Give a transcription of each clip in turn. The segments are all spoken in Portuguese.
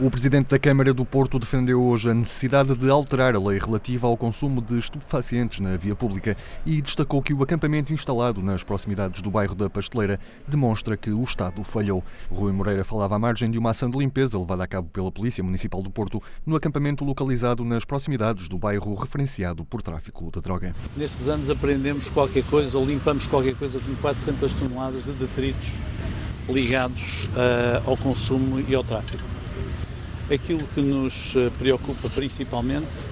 O presidente da Câmara do Porto defendeu hoje a necessidade de alterar a lei relativa ao consumo de estupefacientes na via pública e destacou que o acampamento instalado nas proximidades do bairro da Pasteleira demonstra que o Estado falhou. Rui Moreira falava à margem de uma ação de limpeza levada a cabo pela Polícia Municipal do Porto no acampamento localizado nas proximidades do bairro referenciado por tráfico de droga. Nestes anos aprendemos qualquer coisa limpamos qualquer coisa com 400 toneladas de detritos ligados uh, ao consumo e ao tráfico. Aquilo que nos eh, preocupa principalmente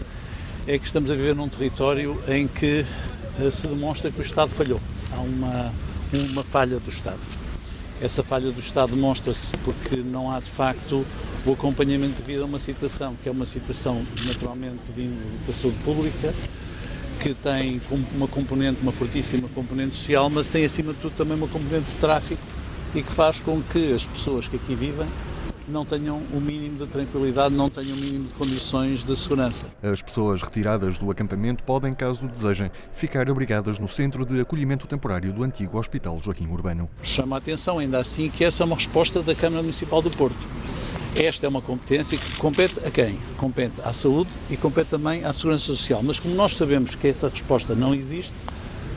é que estamos a viver num território em que eh, se demonstra que o Estado falhou. Há uma, uma falha do Estado. Essa falha do Estado demonstra-se porque não há de facto o acompanhamento devido a uma situação que é uma situação naturalmente de, de saúde pública, que tem uma componente, uma fortíssima componente social, mas tem acima de tudo também uma componente de tráfico e que faz com que as pessoas que aqui vivem não tenham o mínimo de tranquilidade, não tenham o mínimo de condições de segurança. As pessoas retiradas do acampamento podem, caso desejem, ficar abrigadas no centro de acolhimento temporário do antigo Hospital Joaquim Urbano. Chama a atenção ainda assim que essa é uma resposta da Câmara Municipal do Porto. Esta é uma competência que compete a quem? Compete à saúde e compete também à segurança social. Mas como nós sabemos que essa resposta não existe,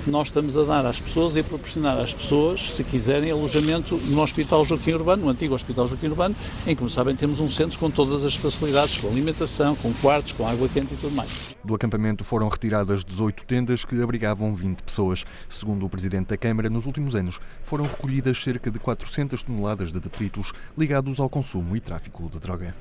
nós estamos a dar às pessoas e a proporcionar às pessoas, se quiserem, alojamento no Hospital Joaquim Urbano, no antigo Hospital Joaquim Urbano, em que, como sabem, temos um centro com todas as facilidades, com alimentação, com quartos, com água quente e tudo mais. Do acampamento foram retiradas 18 tendas que abrigavam 20 pessoas. Segundo o Presidente da Câmara, nos últimos anos foram recolhidas cerca de 400 toneladas de detritos ligados ao consumo e tráfico de droga.